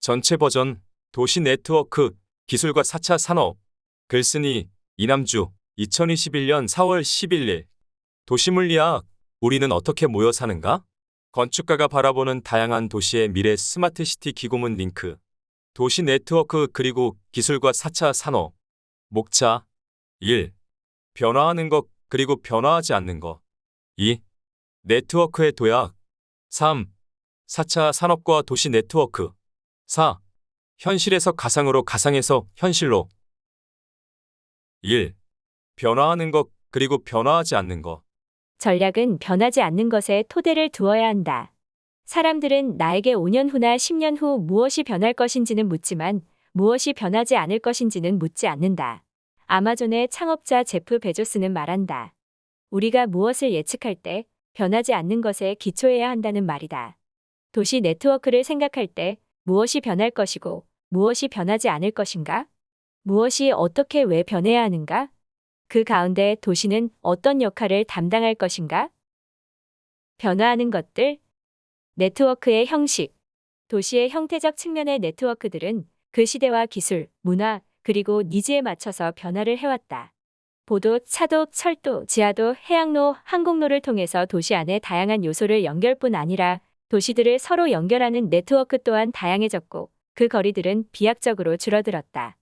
전체 버전 도시 네트워크 기술과 4차 산업 글쓴이 이남주 2021년 4월 11일 도시물리학 우리는 어떻게 모여 사는가? 건축가가 바라보는 다양한 도시의 미래 스마트 시티 기고문 링크 도시 네트워크 그리고 기술과 4차 산업 목차 1. 변화하는 것 그리고 변화하지 않는 것 2. 네트워크의 도약 3. 4차 산업과 도시 네트워크 4. 현실에서 가상으로 가상에서 현실로 1. 변화하는 것 그리고 변화하지 않는 것 전략은 변하지 않는 것에 토대를 두어야 한다. 사람들은 나에게 5년 후나 10년 후 무엇이 변할 것인지는 묻지만 무엇이 변하지 않을 것인지는 묻지 않는다. 아마존의 창업자 제프 베조스는 말한다. 우리가 무엇을 예측할 때 변하지 않는 것에 기초해야 한다는 말이다. 도시 네트워크를 생각할 때 무엇이 변할 것이고 무엇이 변하지 않을 것인가? 무엇이 어떻게 왜 변해야 하는가? 그 가운데 도시는 어떤 역할을 담당할 것인가? 변화하는 것들, 네트워크의 형식, 도시의 형태적 측면의 네트워크들은 그 시대와 기술, 문화, 그리고 니즈에 맞춰서 변화를 해왔다. 보도, 차도, 철도, 지하도, 해양로, 항공로를 통해서 도시 안의 다양한 요소를 연결뿐 아니라 도시들을 서로 연결하는 네트워크 또한 다양해졌고 그 거리들은 비약적으로 줄어들었다.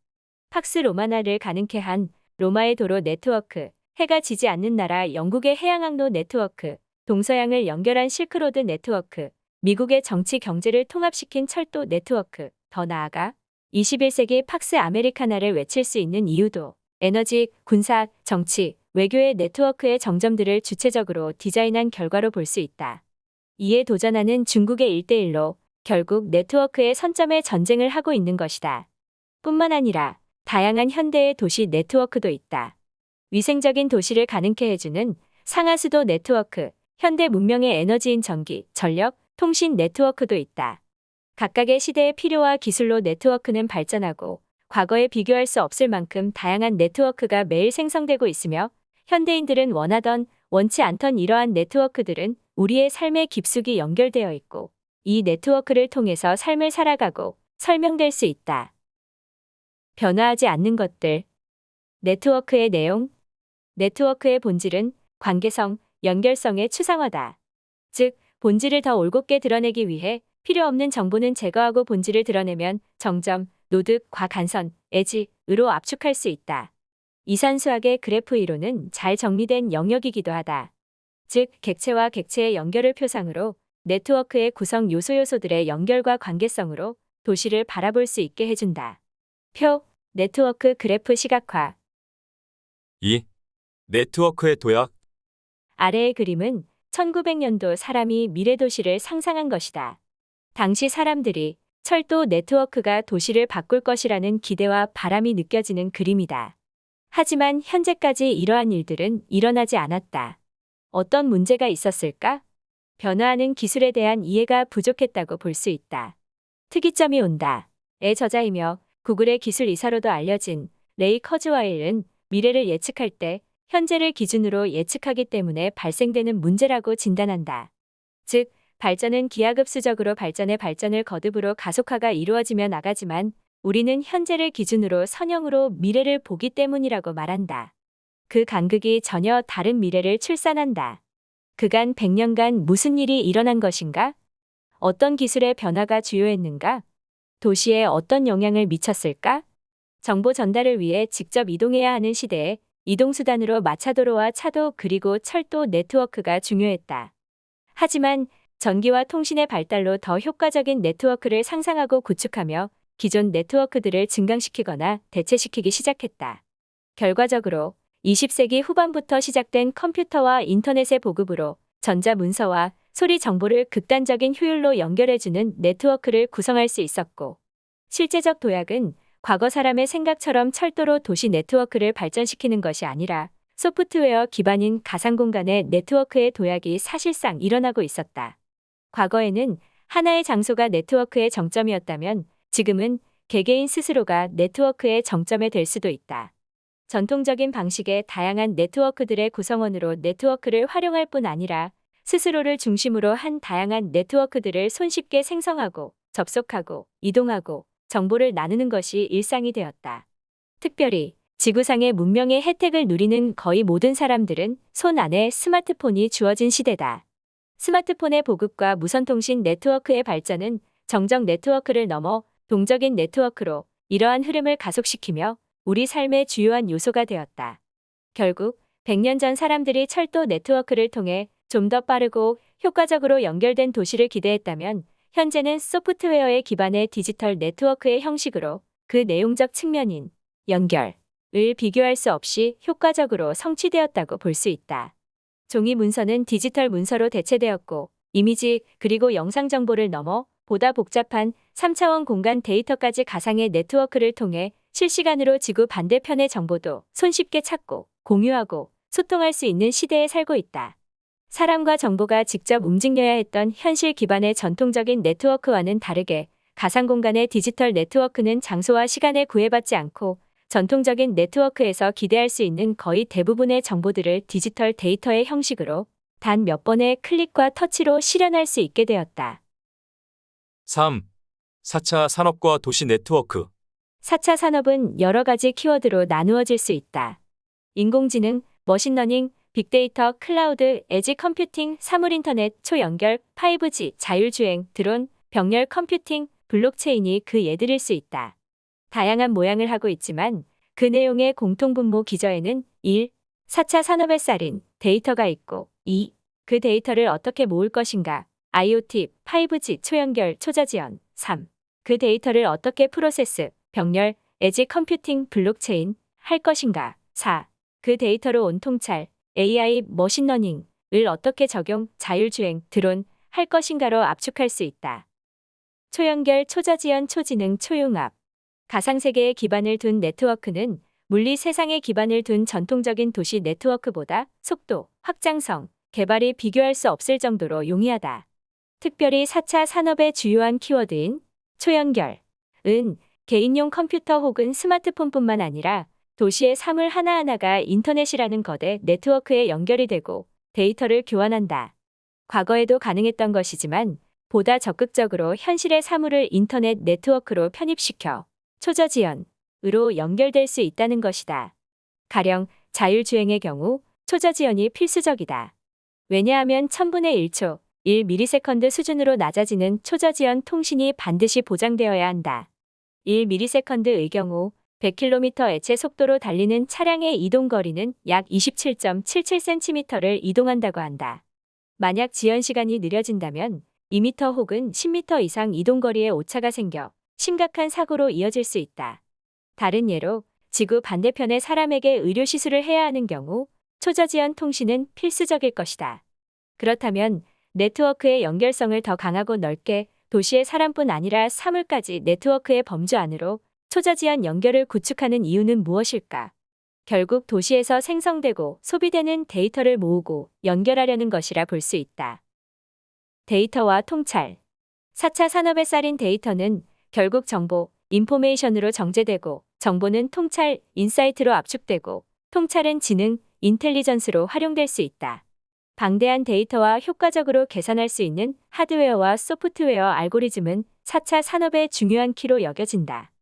팍스 로마나를 가능케 한 로마의 도로 네트워크, 해가 지지 않는 나라 영국의 해양항로 네트워크, 동서양을 연결한 실크로드 네트워크, 미국의 정치 경제를 통합시킨 철도 네트워크, 더 나아가 21세기 팍스 아메리카나를 외칠 수 있는 이유도 에너지, 군사, 정치, 외교의 네트워크의 정점들을 주체적으로 디자인한 결과로 볼 수 있다. 이에 도전하는 중국의 일대일로 결국 네트워크의 선점에 전쟁을 하고 있는 것이다. 뿐만 아니라 다양한 현대의 도시 네트워크도 있다. 위생적인 도시를 가능케 해주는 상하수도 네트워크, 현대 문명의 에너지인 전기, 전력, 통신 네트워크도 있다. 각각의 시대의 필요와 기술로 네트워크는 발전하고 과거에 비교할 수 없을 만큼 다양한 네트워크가 매일 생성되고 있으며 현대인들은 원하던 원치 않던 이러한 네트워크들은 우리의 삶에 깊숙이 연결되어 있고 이 네트워크를 통해서 삶을 살아가고 설명될 수 있다. 변화하지 않는 것들. 네트워크의 내용. 네트워크의 본질은 관계성, 연결성의 추상화다. 즉, 본질을 더 올곧게 드러내기 위해 필요 없는 정보는 제거하고 본질을 드러내면 정점, 노드, 과 간선, edge으로 압축할 수 있다. 이산수학의 그래프 이론은 잘 정리된 영역이기도 하다. 즉, 객체와 객체의 연결을 표상으로 네트워크의 구성 요소 요소들의 연결과 관계성으로 도시를 바라볼 수 있게 해준다. 표, 네트워크 그래프 시각화. 2. 네트워크의 도약 아래의 그림은 1900년도 사람이 미래 도시를 상상한 것이다. 당시 사람들이 철도 네트워크가 도시를 바꿀 것이라는 기대와 바람이 느껴지는 그림이다. 하지만 현재까지 이러한 일들은 일어나지 않았다. 어떤 문제가 있었을까? 변화하는 기술에 대한 이해가 부족했다고 볼 수 있다. 특이점이 온다. 의 저자이며 구글의 기술 이사로도 알려진 레이 커즈와일은 미래를 예측할 때 현재를 기준으로 예측하기 때문에 발생되는 문제라고 진단한다. 즉, 발전은 기하급수적으로 발전의 발전을 거듭으로 가속화가 이루어지며 나가지만 우리는 현재를 기준으로 선형으로 미래를 보기 때문이라고 말한다. 그 간극이 전혀 다른 미래를 출산한다. 그간 100년간 무슨 일이 일어난 것인가? 어떤 기술의 변화가 주요했는가? 도시에 어떤 영향을 미쳤을까? 정보 전달을 위해 직접 이동해야 하는 시대에 이동수단으로 마차도로와 차도 그리고 철도 네트워크가 중요했다. 하지만 전기와 통신의 발달로 더 효과적인 네트워크를 상상하고 구축하며 기존 네트워크들을 증강시키거나 대체시키기 시작했다. 결과적으로 20세기 후반부터 시작된 컴퓨터와 인터넷의 보급으로 전자문서와 소리 정보를 극단적인 효율로 연결해주는 네트워크를 구성할 수 있었고, 실제적 도약은 과거 사람의 생각처럼 철도로 도시 네트워크를 발전시키는 것이 아니라 소프트웨어 기반인 가상공간의 네트워크의 도약이 사실상 일어나고 있었다. 과거에는 하나의 장소가 네트워크의 정점이었다면 지금은 개개인 스스로가 네트워크의 정점에 될 수도 있다. 전통적인 방식의 다양한 네트워크들의 구성원으로 네트워크를 활용할 뿐 아니라 스스로를 중심으로 한 다양한 네트워크들을 손쉽게 생성하고 접속하고 이동하고 정보를 나누는 것이 일상이 되었다. 특별히 지구상의 문명의 혜택을 누리는 거의 모든 사람들은 손 안에 스마트폰이 주어진 시대다. 스마트폰의 보급과 무선통신 네트워크의 발전은 정적 네트워크를 넘어 동적인 네트워크로 이러한 흐름을 가속시키며 우리 삶의 주요한 요소가 되었다. 결국 100년 전 사람들이 철도 네트워크를 통해 좀 더 빠르고 효과적으로 연결된 도시를 기대했다면 현재는 소프트웨어에 기반의 디지털 네트워크의 형식으로 그 내용적 측면인 연결을 비교할 수 없이 효과적으로 성취되었다고 볼 수 있다. 종이 문서는 디지털 문서로 대체되었고 이미지 그리고 영상 정보를 넘어 보다 복잡한 3차원 공간 데이터까지 가상의 네트워크를 통해 실시간으로 지구 반대편의 정보도 손쉽게 찾고 공유하고 소통할 수 있는 시대에 살고 있다. 사람과 정보가 직접 움직여야 했던 현실 기반의 전통적인 네트워크와는 다르게 가상 공간의 디지털 네트워크는 장소와 시간에 구애받지 않고 전통적인 네트워크에서 기대할 수 있는 거의 대부분의 정보들을 디지털 데이터의 형식으로 단 몇 번의 클릭과 터치로 실현할 수 있게 되었다. 3. 4차 산업과 도시 네트워크. 4차 산업은 여러 가지 키워드로 나누어질 수 있다. 인공지능, machine learning, 빅데이터, 클라우드, edge computing, 사물인터넷, 초연결, 5G, 자율주행, 드론, 병렬 컴퓨팅, 블록체인이 그 예들일 수 있다. 다양한 모양을 하고 있지만 그 내용의 공통분모 기저에는 1. 4차 산업의 쌀인 데이터가 있고 2. 그 데이터를 어떻게 모을 것인가 IoT, 5G, 초연결, 초저지연 3. 그 데이터를 어떻게 프로세스, 병렬, edge computing, 블록체인 할 것인가 4. 그 데이터로 온 통찰, AI, machine learning을 어떻게 적용, 자율주행, 드론 할 것인가로 압축할 수 있다. 초연결, 초저지연, 초지능, 초융합 가상세계에 기반을 둔 네트워크는 물리 세상에 기반을 둔 전통적인 도시 네트워크보다 속도, 확장성, 개발이 비교할 수 없을 정도로 용이하다. 특별히 4차 산업의 주요한 키워드인 초연결, 은 개인용 컴퓨터 혹은 스마트폰뿐만 아니라 도시의 사물 하나하나가 인터넷이라는 거대 네트워크에 연결이 되고 데이터를 교환한다. 과거에도 가능했던 것이지만 보다 적극적으로 현실의 사물을 인터넷 네트워크로 편입시켜 초저지연으로 연결될 수 있다는 것이다. 가령 자율주행의 경우 초저지연이 필수적이다. 왜냐하면 1000분의 1초, 1ms 수준으로 낮아지는 초저지연 통신이 반드시 보장되어야 한다. 1ms의 경우 100km 에체 속도로 달리는 차량의 이동 거리는 약 27.77cm를 이동한다고 한다. 만약 지연 시간이 느려진다면 2m 혹은 10m 이상 이동 거리에 오차가 생겨 심각한 사고로 이어질 수 있다. 다른 예로 지구 반대편의 사람에게 의료 시술을 해야 하는 경우 초저지연 통신은 필수적일 것이다. 그렇다면 네트워크의 연결성을 더 강하고 넓게 도시의 사람뿐 아니라 사물까지 네트워크의 범주 안으로 초저지연 연결을 구축하는 이유는 무엇일까? 결국 도시에서 생성되고 소비되는 데이터를 모으고 연결하려는 것이라 볼 수 있다. 데이터와 통찰 4차 산업의 쌀인 데이터는 결국 정보, information으로 정제되고 정보는 통찰, insight로 압축되고 통찰은 지능, intelligence로 활용될 수 있다. 방대한 데이터와 효과적으로 계산할 수 있는 하드웨어와 소프트웨어 알고리즘은 4차 산업의 중요한 키로 여겨진다.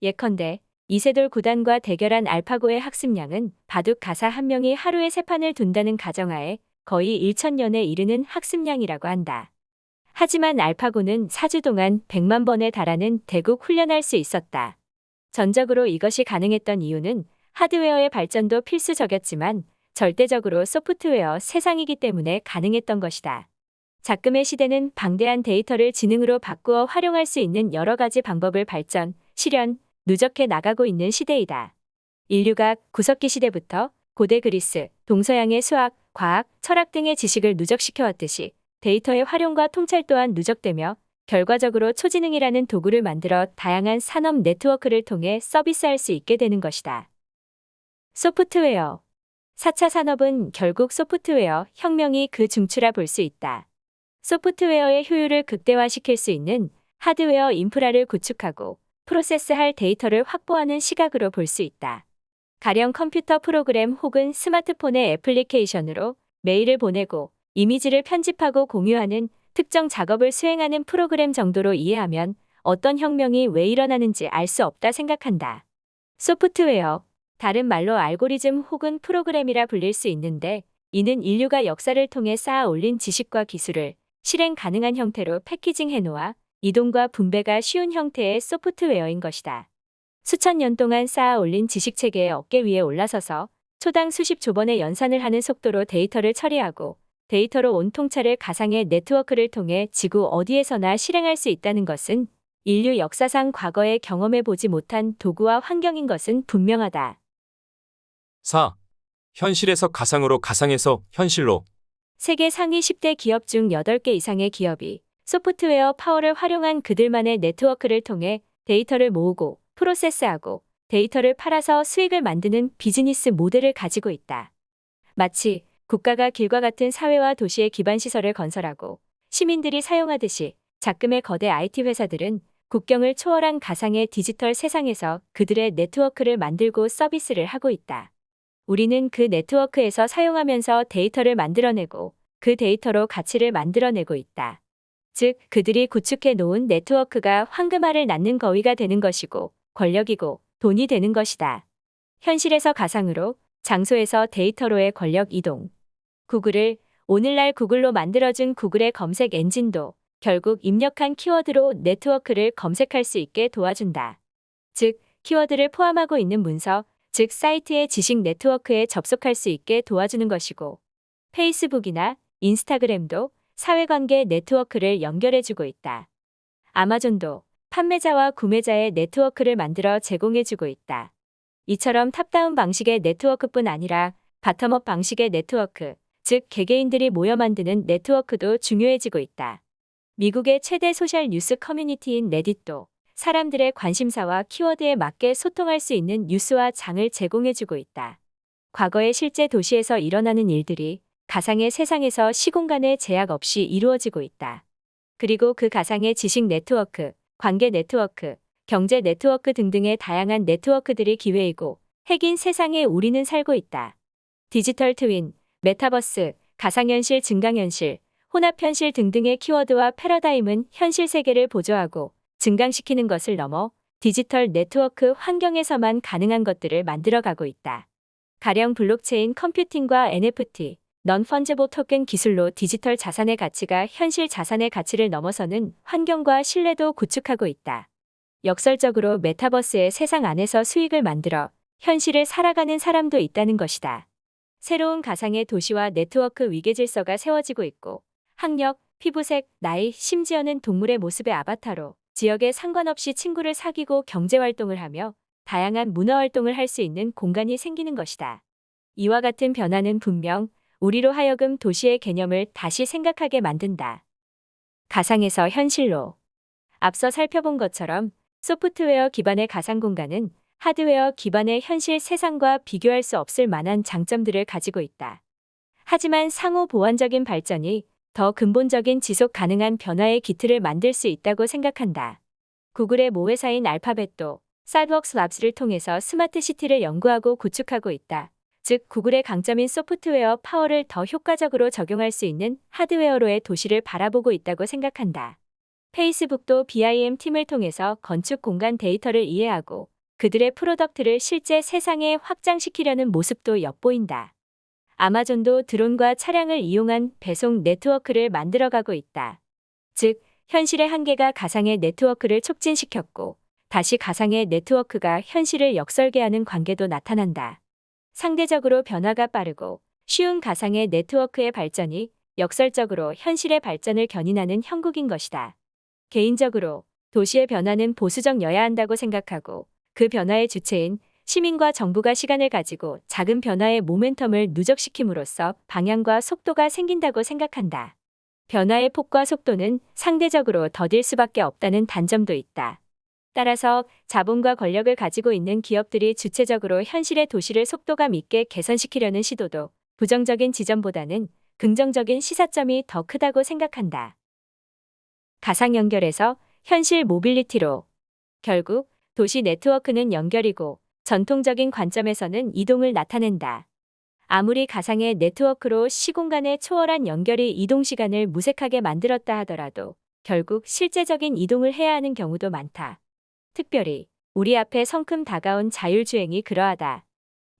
예컨대 이세돌 구단과 대결한 알파고의 학습량은 바둑 가사 한 명이 하루에 세 판을 둔다는 가정하에 거의 1천년에 이르는 학습량이라고 한다. 하지만 알파고는 4주 동안 100만 번에 달하는 대국 훈련할 수 있었다. 전적으로 이것이 가능했던 이유는 하드웨어의 발전도 필수적이었지만 절대적으로 소프트웨어 세상이기 때문에 가능했던 것이다. 작금의 시대는 방대한 데이터를 지능으로 바꾸어 활용할 수 있는 여러 가지 방법을 발전, 실현, 누적해 나가고 있는 시대이다. 인류가 구석기 시대부터 고대 그리스, 동서양의 수학, 과학, 철학 등의 지식을 누적시켜 왔듯이 데이터의 활용과 통찰 또한 누적되며 결과적으로 초지능이라는 도구를 만들어 다양한 산업 네트워크를 통해 서비스할 수 있게 되는 것이다. 소프트웨어 4차 산업은 결국 소프트웨어 혁명이 그 중추라 볼 수 있다. 소프트웨어의 효율을 극대화시킬 수 있는 하드웨어 인프라를 구축하고 프로세스할 데이터를 확보하는 시각으로 볼 수 있다. 가령 컴퓨터 프로그램 혹은 스마트폰의 애플리케이션으로 메일을 보내고 이미지를 편집하고 공유하는 특정 작업을 수행하는 프로그램 정도로 이해하면 어떤 혁명이 왜 일어나는지 알 수 없다 생각한다. 소프트웨어, 다른 말로 알고리즘 혹은 프로그램이라 불릴 수 있는데 이는 인류가 역사를 통해 쌓아 올린 지식과 기술을 실행 가능한 형태로 패키징 해 놓아 이동과 분배가 쉬운 형태의 소프트웨어인 것이다. 수천 년 동안 쌓아 올린 지식 체계의 어깨 위에 올라서서 초당 수십 조번의 연산을 하는 속도로 데이터를 처리하고 데이터로 온 통찰을 가상의 네트워크를 통해 지구 어디에서나 실행할 수 있다는 것은 인류 역사상 과거에 경험해 보지 못한 도구와 환경인 것은 분명하다. 4. 현실에서 가상으로 가상에서 현실로 세계 상위 10대 기업 중 8개 이상의 기업이 소프트웨어 파워를 활용한 그들만의 네트워크를 통해 데이터를 모으고 process하고 데이터를 팔아서 수익을 만드는 비즈니스 모델을 가지고 있다. 마치 국가가 길과 같은 사회와 도시의 기반 시설을 건설하고 시민들이 사용하듯이 작금의 거대 IT 회사들은 국경을 초월한 가상의 디지털 세상에서 그들의 네트워크를 만들고 서비스를 하고 있다. 우리는 그 네트워크에서 사용하면서 데이터를 만들어내고 그 데이터로 가치를 만들어내고 있다. 즉, 그들이 구축해 놓은 네트워크가 황금알을 낳는 거위가 되는 것이고 권력이고 돈이 되는 것이다. 현실에서 가상으로, 장소에서 데이터로의 권력 이동. 구글을 오늘날 구글로 만들어준 구글의 검색 엔진도 결국 입력한 키워드로 네트워크를 검색할 수 있게 도와준다. 즉, 키워드를 포함하고 있는 문서, 즉 사이트의 지식 네트워크에 접속할 수 있게 도와주는 것이고, 페이스북이나 인스타그램도 사회관계 네트워크를 연결해주고 있다. 아마존도 판매자와 구매자의 네트워크를 만들어 제공해주고 있다. 이처럼 top-down 방식의 네트워크뿐 아니라 bottom-up 방식의 네트워크, 즉 개개인들이 모여 만드는 네트워크도 중요해지고 있다. 미국의 최대 소셜 뉴스 커뮤니티인 레딧도 사람들의 관심사와 키워드에 맞게 소통할 수 있는 뉴스와 장을 제공해주고 있다. 과거의 실제 도시에서 일어나는 일들이 가상의 세상에서 시공간의 제약 없이 이루어지고 있다. 그리고 그 가상의 지식 네트워크, 관계 네트워크, 경제 네트워크 등등의 다양한 네트워크들이 기회이고 핵인 세상에 우리는 살고 있다. 디지털 트윈, 메타버스, 가상현실 증강현실, 혼합현실 등등의 키워드와 패러다임은 현실 세계를 보조하고 증강시키는 것을 넘어 디지털 네트워크 환경에서만 가능한 것들을 만들어가고 있다. 가령 블록체인 컴퓨팅과 NFT, non-fungible token 기술로 디지털 자산의 가치가 현실 자산의 가치를 넘어서는 환경과 신뢰도 구축하고 있다. 역설적으로 메타버스의 세상 안에서 수익을 만들어 현실을 살아가는 사람도 있다는 것이다. 새로운 가상의 도시와 네트워크 위계 질서가 세워지고 있고 학력, 피부색, 나이, 심지어는 동물의 모습의 아바타로 지역에 상관없이 친구를 사귀고 경제 활동을 하며 다양한 문화 활동을 할 수 있는 공간이 생기는 것이다. 이와 같은 변화는 분명 우리로 하여금 도시의 개념을 다시 생각하게 만든다. 가상에서 현실로. 앞서 살펴본 것처럼 소프트웨어 기반의 가상 공간은 하드웨어 기반의 현실 세상과 비교할 수 없을 만한 장점들을 가지고 있다. 하지만 상호 보완적인 발전이 더 근본적인 지속 가능한 변화의 기틀을 만들 수 있다고 생각한다. 구글의 모회사인 알파벳도 Sidewalk Labs를 통해서 스마트 시티를 연구하고 구축하고 있다. 즉, 구글의 강점인 소프트웨어 파워를 더 효과적으로 적용할 수 있는 하드웨어로의 도시를 바라보고 있다고 생각한다. 페이스북도 BIM 팀을 통해서 건축 공간 데이터를 이해하고 그들의 product를 실제 세상에 확장시키려는 모습도 엿보인다. 아마존도 드론과 차량을 이용한 배송 네트워크를 만들어가고 있다. 즉, 현실의 한계가 가상의 네트워크를 촉진시켰고, 다시 가상의 네트워크가 현실을 역설계하는 관계도 나타난다. 상대적으로 변화가 빠르고 쉬운 가상의 네트워크의 발전이 역설적으로 현실의 발전을 견인하는 형국인 것이다. 개인적으로 도시의 변화는 보수적여야 한다고 생각하고 그 변화의 주체인 시민과 정부가 시간을 가지고 작은 변화의 모멘텀을 누적시킴으로써 방향과 속도가 생긴다고 생각한다. 변화의 폭과 속도는 상대적으로 더딜 수밖에 없다는 단점도 있다. 따라서 자본과 권력을 가지고 있는 기업들이 주체적으로 현실의 도시를 속도감 있게 개선시키려는 시도도 부정적인 지점보다는 긍정적인 시사점이 더 크다고 생각한다. 가상 연결에서 현실 모빌리티로 결국 도시 네트워크는 연결이고 전통적인 관점에서는 이동을 나타낸다. 아무리 가상의 네트워크로 시공간의 초월한 연결이 이동 시간을 무색하게 만들었다 하더라도 결국 실제적인 이동을 해야 하는 경우도 많다. 특별히 우리 앞에 성큼 다가온 자율주행이 그러하다.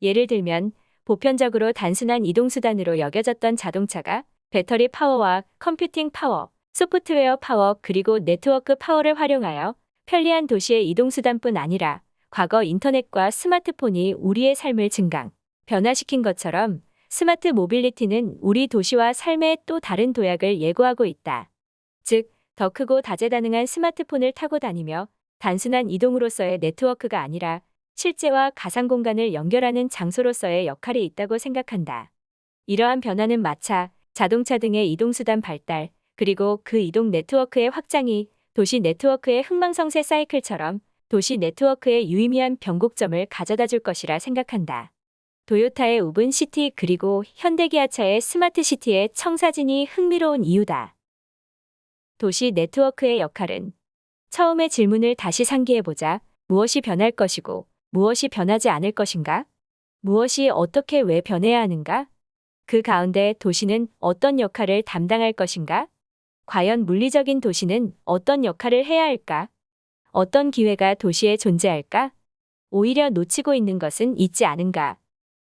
예를 들면 보편적으로 단순한 이동수단으로 여겨졌던 자동차가 배터리 파워와 컴퓨팅 파워, 소프트웨어 파워 그리고 네트워크 파워를 활용하여 편리한 도시의 이동수단뿐 아니라 과거 인터넷과 스마트폰이 우리의 삶을 증강, 변화시킨 것처럼 스마트 모빌리티는 우리 도시와 삶의 또 다른 도약을 예고하고 있다. 즉, 더 크고 다재다능한 스마트폰을 타고 다니며 단순한 이동으로서의 네트워크가 아니라 실제와 가상 공간을 연결하는 장소로서의 역할이 있다고 생각한다. 이러한 변화는 마차, 자동차 등의 이동수단 발달, 그리고 그 이동 네트워크의 확장이 도시 네트워크의 흥망성쇠 사이클처럼 도시 네트워크의 유의미한 변곡점을 가져다 줄 것이라 생각한다. 도요타의 Woven City 그리고 현대기아차의 스마트 시티의 청사진이 흥미로운 이유다. 도시 네트워크의 역할은 처음의 질문을 다시 상기해보자. 무엇이 변할 것이고 무엇이 변하지 않을 것인가? 무엇이 어떻게 왜 변해야 하는가? 그 가운데 도시는 어떤 역할을 담당할 것인가? 과연 물리적인 도시는 어떤 역할을 해야 할까? 어떤 기회가 도시에 존재할까? 오히려 놓치고 있는 것은 있지 않은가?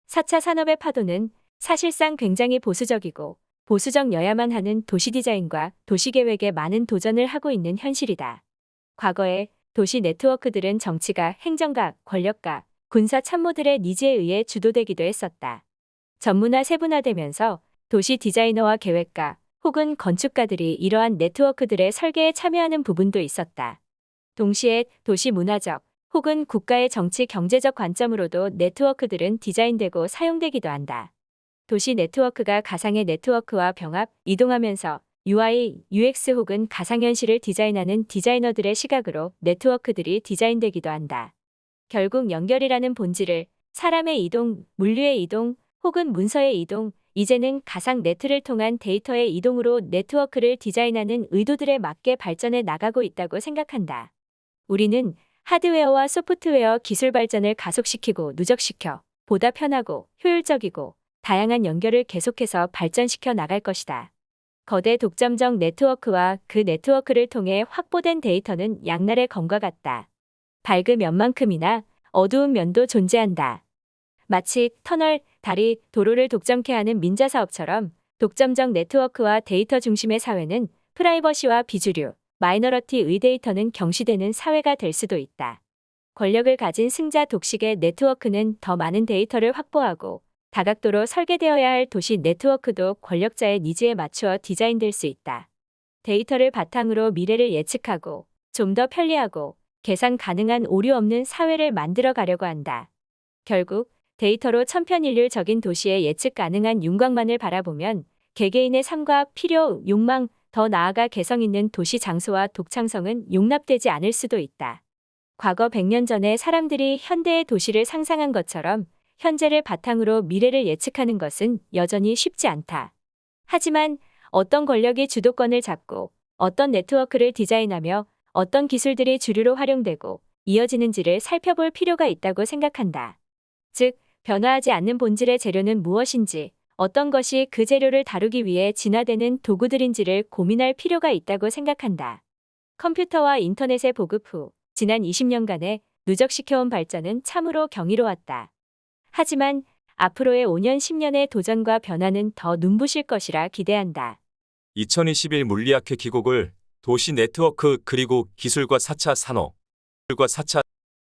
4차 산업의 파도는 사실상 굉장히 보수적이고 보수적여야만 하는 도시 디자인과 도시 계획에 많은 도전을 하고 있는 현실이다. 과거에 도시 네트워크들은 정치가 행정가, 권력가, 군사 참모들의 니즈에 의해 주도되기도 했었다. 전문화 세분화되면서 도시 디자이너와 계획가 혹은 건축가들이 이러한 네트워크들의 설계에 참여하는 부분도 있었다. 동시에 도시 문화적 혹은 국가의 정치 경제적 관점으로도 네트워크들은 디자인되고 사용되기도 한다. 도시 네트워크가 가상의 네트워크와 병합, 이동하면서 UI, UX 혹은 가상현실을 디자인하는 디자이너들의 시각으로 네트워크들이 디자인되기도 한다. 결국 연결이라는 본질을 사람의 이동, 물류의 이동, 혹은 문서의 이동, 이제는 가상 네트를 통한 데이터의 이동으로 네트워크를 디자인하는 의도들에 맞게 발전해 나가고 있다고 생각한다. 우리는 하드웨어와 소프트웨어 기술 발전을 가속시키고 누적시켜 보다 편하고 효율적이고 다양한 연결을 계속해서 발전시켜 나갈 것이다. 거대 독점적 네트워크와 그 네트워크를 통해 확보된 데이터는 양날의 검과 같다. 밝은 면만큼이나 어두운 면도 존재한다. 마치 터널, 다리, 도로를 독점케 하는 민자 사업처럼 독점적 네트워크와 데이터 중심의 사회는 프라이버시와 비주류, minority의 데이터는 경시되는 사회가 될 수도 있다. 권력을 가진 승자 독식의 네트워크는 더 많은 데이터를 확보하고 다각도로 설계되어야 할 도시 네트워크도 권력자의 니즈에 맞추어 디자인될 수 있다. 데이터를 바탕으로 미래를 예측하고 좀 더 편리하고 계산 가능한 오류 없는 사회를 만들어 가려고 한다. 결국 데이터로 천편일률적인 도시의 예측 가능한 윤곽만을 바라보면 개개인의 삶과 필요, 욕망, 더 나아가 개성 있는 도시 장소와 독창성은 용납되지 않을 수도 있다. 과거 100년 전에 사람들이 현대의 도시를 상상한 것처럼 현재를 바탕으로 미래를 예측하는 것은 여전히 쉽지 않다. 하지만 어떤 권력이 주도권을 잡고 어떤 네트워크를 디자인하며 어떤 기술들이 주류로 활용되고 이어지는지를 살펴볼 필요가 있다고 생각한다. 즉, 변화하지 않는 본질의 재료는 무엇인지, 어떤 것이 그 재료를 다루기 위해 진화되는 도구들인지를 고민할 필요가 있다고 생각한다. 컴퓨터와 인터넷의 보급 후 지난 20년간의 누적시켜온 발전은 참으로 경이로웠다. 하지만 앞으로의 5년, 10년의 도전과 변화는 더 눈부실 것이라 기대한다. 2021 물리학회 기곡을 도시 네트워크 그리고 기술과 4차 산업, 과 4차